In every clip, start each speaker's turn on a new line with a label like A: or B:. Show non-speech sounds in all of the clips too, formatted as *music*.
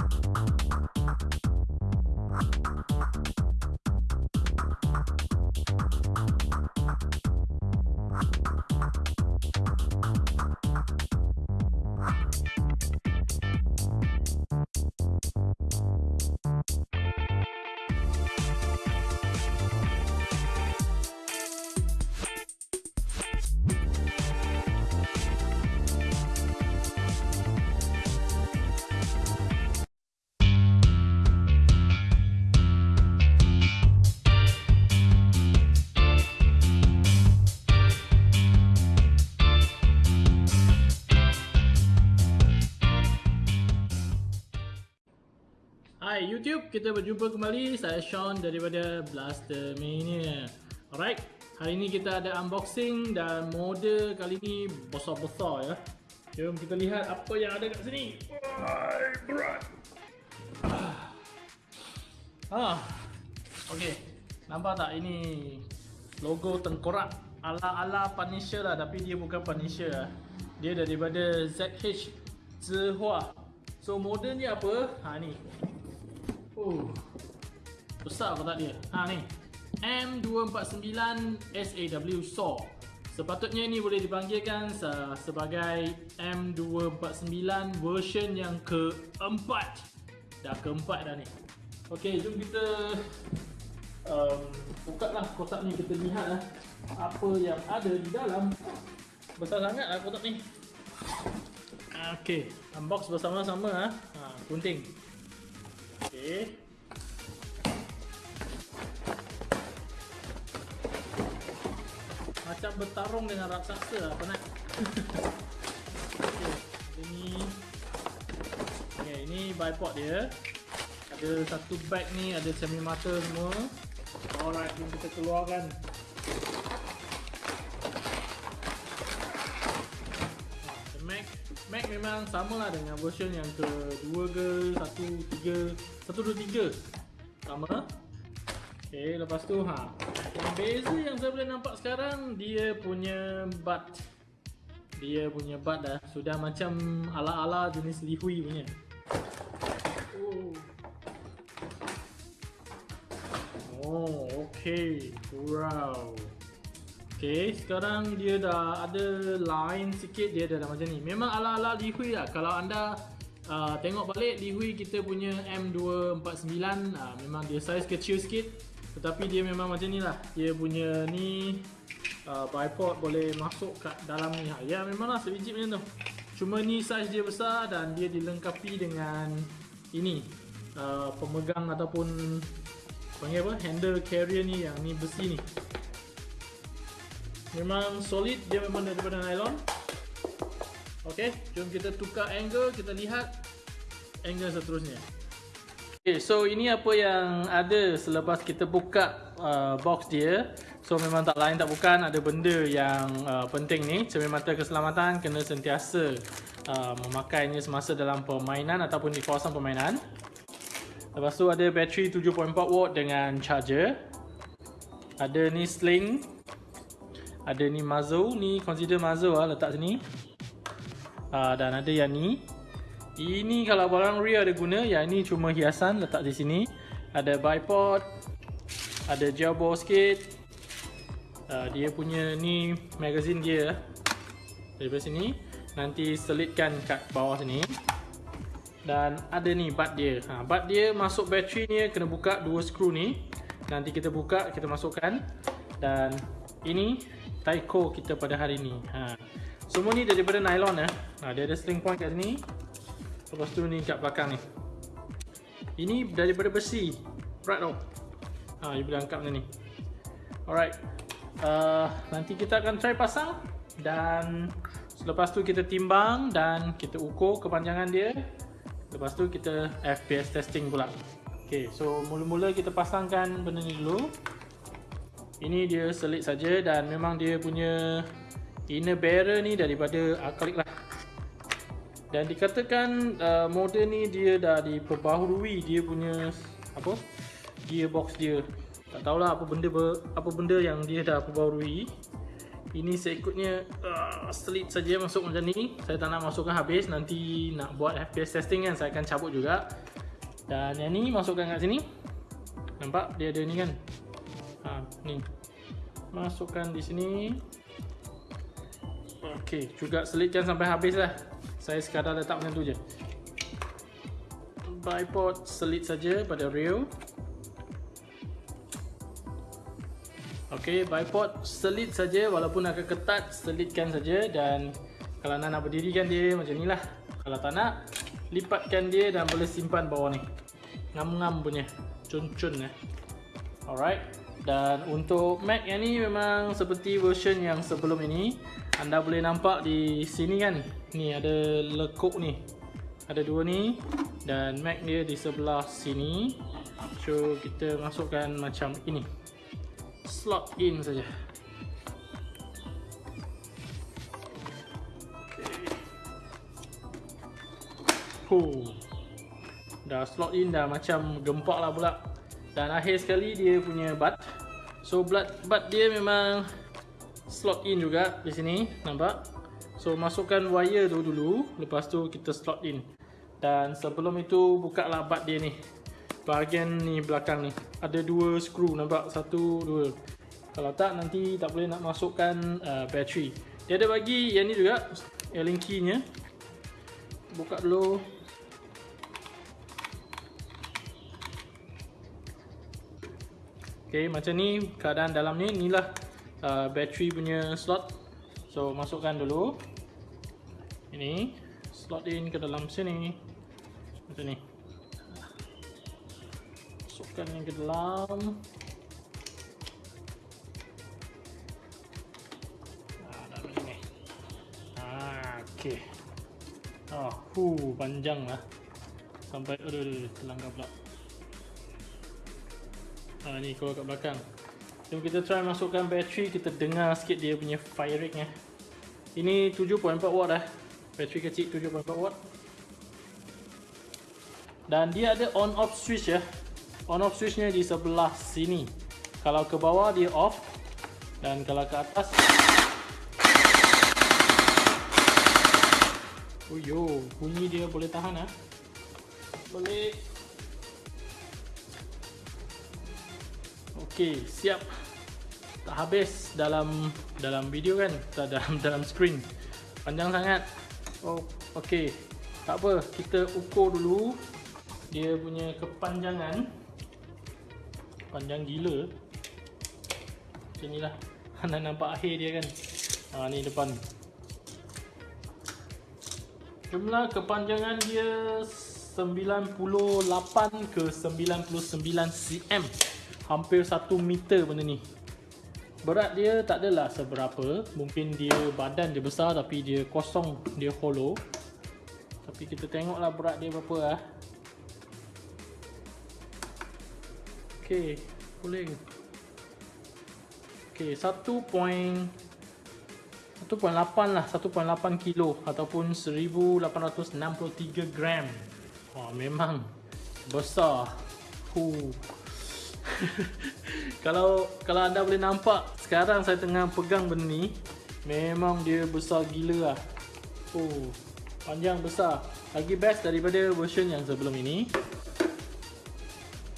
A: Hai YouTube, kita berjumpa kembali. Saya Sean daripada Blaster Mania. Alright, hari ini kita ada unboxing dan model kali ini besar-besar ya. Jom kita lihat apa yang ada kat sini. Hai, berat. Ah. Okey. Nampak tak ini logo tengkorak ala-ala Punisher lah tapi dia bukan Punisher lah. Dia daripada ZH Zihua. So model ni apa? Ha ni. Oh. Besar kotak dia. Ha ni. M249 SAW SAW. Sepatutnya ni boleh dipanggilkan sebagai M249 version yang keempat. Dah keempat dah ni. Okey, jom kita um, buka lah kotak ni kita lihat lah apa yang ada di dalam. Besar sangat lah kotak ni. Okey, unbox bersama-sama ah. Ha, gunting. Macam bertarung dengan raksasa lah penat. Okey, ini Okay, ini bipod dia. Ada satu bag ni, ada semi mata semua. Alright, jom kita keluarkan. Mac Mac memang sama lah dengan version yang kedua ke, satu, tiga, satu, dua, tiga. Sama? Okay, lepas tu ha. Yang beza yang saya boleh nampak sekarang Dia punya butt Dia punya butt dah Sudah macam ala-ala jenis Lihui punya. Oh, oh Wow Okay, sekarang dia dah ada line sikit dia dah, macam ni. Memang ala-ala Lihui lah. Kalau anda uh, tengok balik Lihui kita punya M249 uh, Memang dia size kecil sikit. Tetapi dia memang macam ni lah. Dia punya ni uh, Bipod boleh masuk kat dalam ni. Ya memang lah sebiji macam tu. Cuma ni size dia besar dan dia dilengkapi dengan Ini uh, Pemegang ataupun Panggil apa? Handle carrier ni yang ni besi ni Memang solid, dia memang daripada nylon. Ok, jom kita tukar angle, kita lihat angle seterusnya. Ok, so ini apa yang ada selepas kita buka uh, box dia. So memang tak lain tak bukan, ada benda yang uh, penting ni. Cermin mata keselamatan kena sentiasa uh, memakainya semasa dalam permainan ataupun di kawasan permainan. Lepas tu ada bateri 7.4 watt dengan charger. Ada ni sling ada ni muzzle ni consider muzzle lah letak sini. Uh, dan ada yang ni. Ini kalau barang rear ada guna yang ni cuma hiasan letak di sini. Ada bipod ada gel ball sikit. Uh, dia punya ni magazine dia daripada sini nanti selitkan kat bawah sini. Dan ada ni bat dia. Ha, bat dia masuk bateri ni kena buka dua skru ni. Nanti kita buka kita masukkan. Dan ini Taiko kita pada hari ni. Ha. Semua ni daripada nylon ya. ha, Dia ada sling point kat sini. Lepas tu ni kat belakang ni. Ini daripada besi. Berat tau. Ha, You boleh angkat macam ni. Alright. Uh, Nanti kita akan try pasang Dan Selepas tu kita timbang Dan kita ukur kepanjangan dia. Lepas tu kita FPS testing pula. Okay so mula-mula kita pasangkan benda ni dulu ini dia selit saja dan memang dia punya inner barrel ni daripada acrylic lah. Dan dikatakan uh, model ni dia dah diperbaharui dia punya apa? Gearbox dia. Tak tahulah apa benda apa benda yang dia dah perbaharui. Ini seikutnya uh, selit saja masuk macam ni. Saya tak nak masukkan habis nanti nak buat FPS testing kan saya akan cabut juga. Dan yang ni masukkan kat sini. Nampak? Dia ada ni kan? Ha, ni. Masukkan di sini. Okey, juga selitkan sampai habis lah. Saya sekadar letak macam tu je. Bipod selit saja pada rail. Okey, bipod selit saja walaupun agak ketat, selitkan saja dan kalau anda nak berdirikan dia macam ni lah. Kalau tak nak, lipatkan dia dan boleh simpan bawah ni. Ngam-ngam punya, cun-cun eh. Alright. Dan untuk Mac yang ni memang seperti version yang sebelum ini. Anda boleh nampak di sini kan? Ni ada lekuk ni. Ada dua ni. Dan Mac dia di sebelah sini. So kita masukkan macam ini. Slot in saja. Huh. Dah slot in dah macam gempak lah pula. Dan akhir sekali dia punya butt So butt, butt dia memang slot in juga di sini nampak? So masukkan wire tu dulu lepas tu kita slot in. Dan sebelum itu buka lah butt dia ni. Bahagian ni belakang ni. Ada dua screw nampak? Satu dua. Kalau tak nanti tak boleh nak masukkan uh, battery Dia ada bagi yang ni juga Allen key nya Buka dulu Okay, macam ni keadaan dalam ni inilah uh, battery punya slot. So masukkan dulu. Ini slot in ke dalam sini. Macam ni. Masukkan yang ke dalam. Ah, ah, okay. Oh, hu, panjang lah. Sampai, aduh, aduh, terlanggar pula. Ha, ni keluar kat belakang. Jom kita try masukkan bateri Kita dengar sikit dia punya rate nya. Ini 7.4 watt eh Bateri kecil 7.4 watt. Dan dia ada on off switch ya. On off switch nya di sebelah sini. Kalau ke bawah dia off. Dan kalau ke atas Oh yo, bunyi dia boleh tahan ah. Boleh Okey, siap. Tak habis dalam dalam video kan? Tak dalam *laughs* dalam screen. Panjang sangat. Oh, okey. Tak apa, kita ukur dulu dia punya kepanjangan. Panjang gila. Macam inilah. Anda *laughs* nampak akhir dia kan? Ha ni depan. Jumlah kepanjangan dia 98 ke 99 cm hampir 1 meter benda ni. Berat dia tak adalah seberapa. Mungkin dia badan dia besar tapi dia kosong dia hollow. Tapi kita tengoklah berat dia berapa lah ok boleh ok 1. 1.8 lah. 1.8 kilo ataupun 1863 gram. Oh, memang besar. Huh. *laughs* kalau kalau anda boleh nampak sekarang saya tengah pegang benda ni memang dia besar gila lah. Oh panjang besar. Lagi best daripada version yang sebelum ini.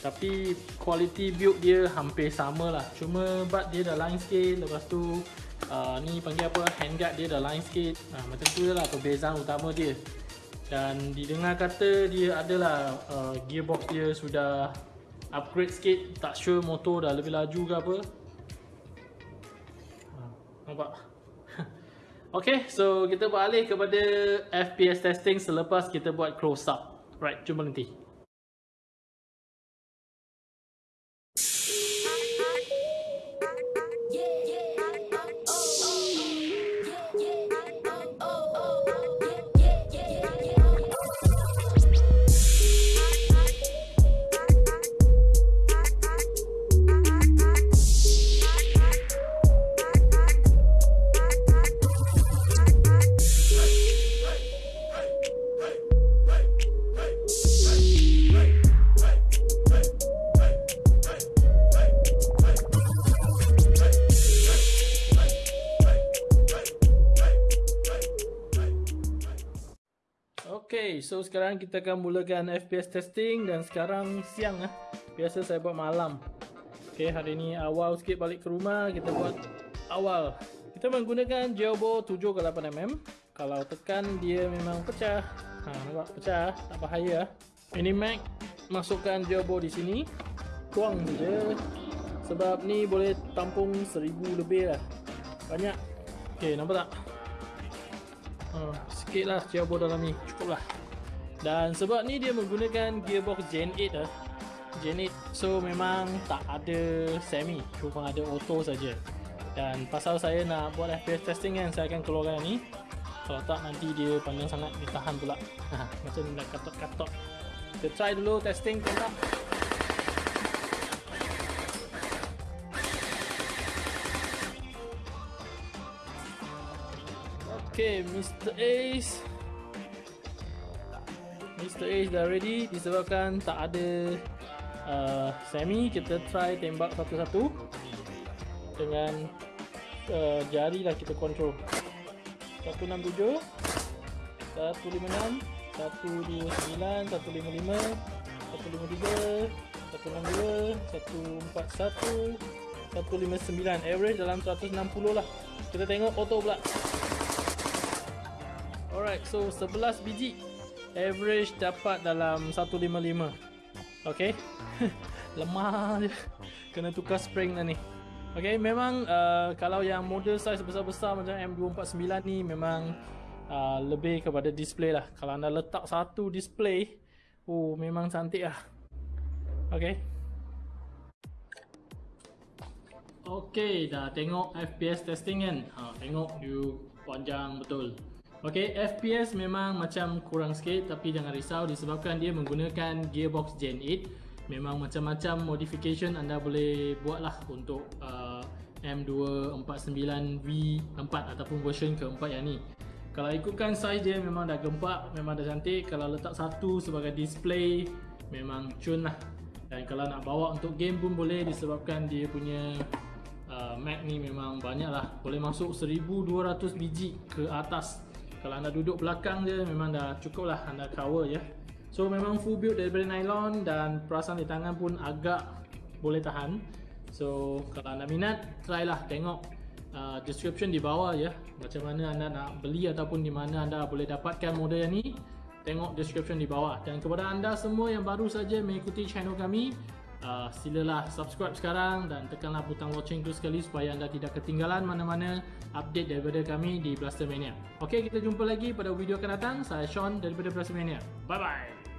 A: Tapi quality build dia hampir sama lah. Cuma but dia dah line sikit. Lepas tu uh, ni panggil apa handguard dia dah line sikit. Nah, macam tu lah perbezaan utama dia. Dan didengar kata dia adalah uh, gearbox dia sudah upgrade sikit tak sure motor dah lebih laju ke apa. Ha, nampak? *laughs* Ok so kita beralih kepada FPS testing selepas kita buat close up. Right jumpa nanti so sekarang kita akan mulakan FPS testing dan sekarang siang lah. Biasa saya buat malam. Okay, hari ni awal sikit balik ke rumah, kita buat awal. Kita menggunakan Geobo 7x8mm. Kalau tekan dia memang pecah. Ha, nampak pecah, tak bahaya. Ini Mac masukkan Geobo di sini. Tuang je. Sebab ni boleh tampung 1000 lebih lah. Banyak. Okay, nampak tak? Uh, sikit lah turbo dalam ni cukup lah dan sebab ni dia menggunakan gearbox Gen 8 lah Gen 8 so memang tak ada semi. Cuma ada auto saja. Dan pasal saya nak buat FPS testing kan saya akan keluarkan ni. Kalau tak nanti dia panjang sangat ditahan pula. *laughs* Macam nak katot-katot kita try dulu testing tengok Okay, Mr. Ace Mr. Ace dah ready disebabkan tak ada uh, semi kita try tembak satu-satu dengan uh, jari lah kita control 167 156 129 155 153 162 141 159 average dalam 160 lah kita tengok auto pula Alright, so 11 biji Average dapat dalam 155 Okay *laughs* Lemah je Kena tukar spring dah ni Okay, memang uh, kalau yang model size besar-besar macam M249 ni memang uh, lebih kepada display lah. Kalau anda letak satu display, oh memang cantik lah. Okay. Okay, dah tengok FPS testing kan? Ha, tengok you panjang betul. Ok, FPS memang macam kurang sikit tapi jangan risau disebabkan dia menggunakan gearbox Gen 8 Memang macam-macam modification anda boleh buat lah untuk uh, M249V4 ataupun version keempat yang ni. Kalau ikutkan size dia memang dah gempak, memang dah cantik. Kalau letak satu sebagai display memang cun lah Dan kalau nak bawa untuk game pun boleh disebabkan dia punya uh, Mac ni memang banyak lah Boleh masuk 1200 biji ke atas kalau anda duduk belakang je memang dah cukup lah anda cover ya so memang full build daripada nylon dan perasan di tangan pun agak boleh tahan. So kalau anda minat try lah tengok uh, description di bawah ya macam mana anda nak beli ataupun di mana anda boleh dapatkan model yang ni. Tengok description di bawah. Dan kepada anda semua yang baru saja mengikuti channel kami uh, silalah subscribe sekarang dan tekanlah butang watching tu sekali supaya anda tidak ketinggalan mana-mana update daripada kami di Blaster Mania. Okey, kita jumpa lagi pada video akan datang. Saya Sean daripada Blaster Mania. Bye bye.